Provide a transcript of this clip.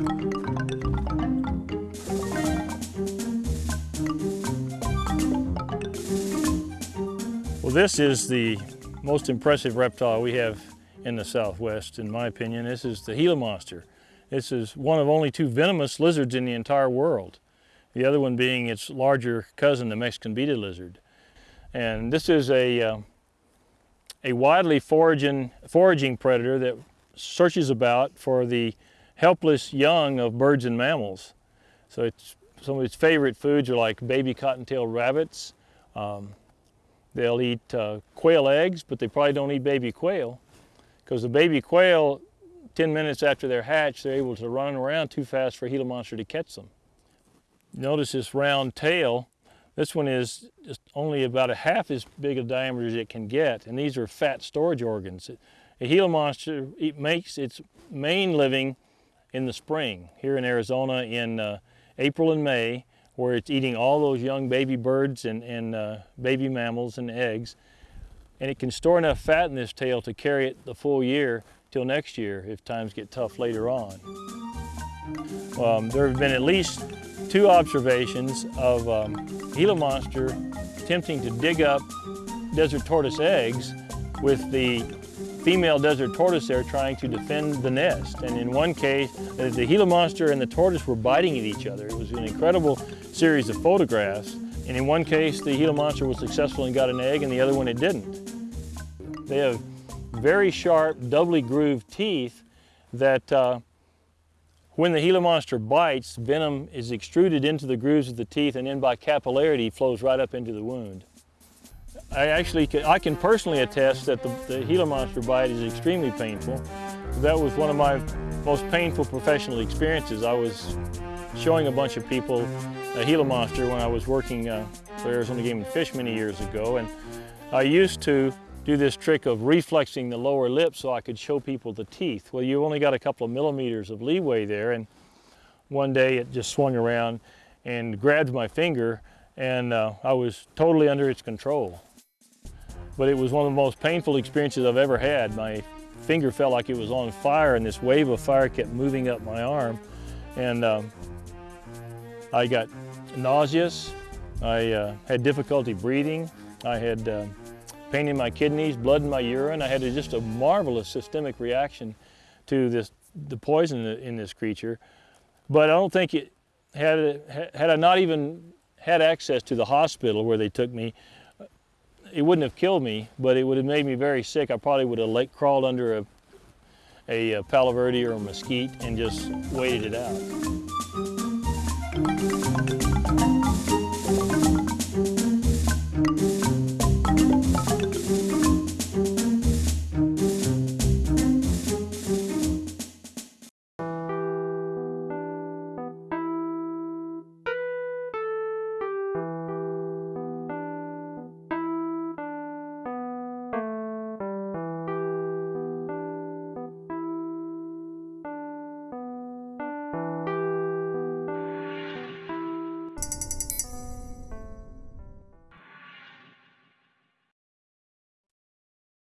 Well, this is the most impressive reptile we have in the Southwest, in my opinion. This is the Gila monster. This is one of only two venomous lizards in the entire world. The other one being its larger cousin, the Mexican beaded lizard. And this is a, uh, a widely foraging, foraging predator that searches about for the helpless young of birds and mammals. So it's, some of its favorite foods are like baby cottontail rabbits, um, They'll eat uh, quail eggs, but they probably don't eat baby quail because the baby quail, 10 minutes after they're hatched, they're able to run around too fast for a Gila monster to catch them. Notice this round tail. This one is just only about a half as big a diameter as it can get, and these are fat storage organs. A Gila monster it makes its main living in the spring here in Arizona in uh, April and May where it's eating all those young baby birds and, and uh, baby mammals and eggs. And it can store enough fat in this tail to carry it the full year till next year if times get tough later on. Um, there have been at least two observations of um, Gila monster attempting to dig up desert tortoise eggs with the female desert tortoise there trying to defend the nest. And in one case, the Gila monster and the tortoise were biting at each other. It was an incredible series of photographs. And in one case, the Gila monster was successful and got an egg, and the other one it didn't. They have very sharp, doubly grooved teeth that uh, when the Gila monster bites, venom is extruded into the grooves of the teeth and then by capillarity flows right up into the wound. I actually can, I can personally attest that the, the Gila monster bite is extremely painful. That was one of my most painful professional experiences. I was showing a bunch of people a Gila monster when I was working uh, for Arizona Game and Fish many years ago. And I used to do this trick of reflexing the lower lip so I could show people the teeth. Well, you only got a couple of millimeters of leeway there. And one day it just swung around and grabbed my finger and uh, I was totally under its control but it was one of the most painful experiences I've ever had. My finger felt like it was on fire and this wave of fire kept moving up my arm. And um, I got nauseous, I uh, had difficulty breathing, I had uh, pain in my kidneys, blood in my urine. I had a, just a marvelous systemic reaction to this, the poison in this creature. But I don't think it, had, had I not even had access to the hospital where they took me, it wouldn't have killed me, but it would have made me very sick. I probably would have like crawled under a, a, a palo verde or a mesquite and just waited it out.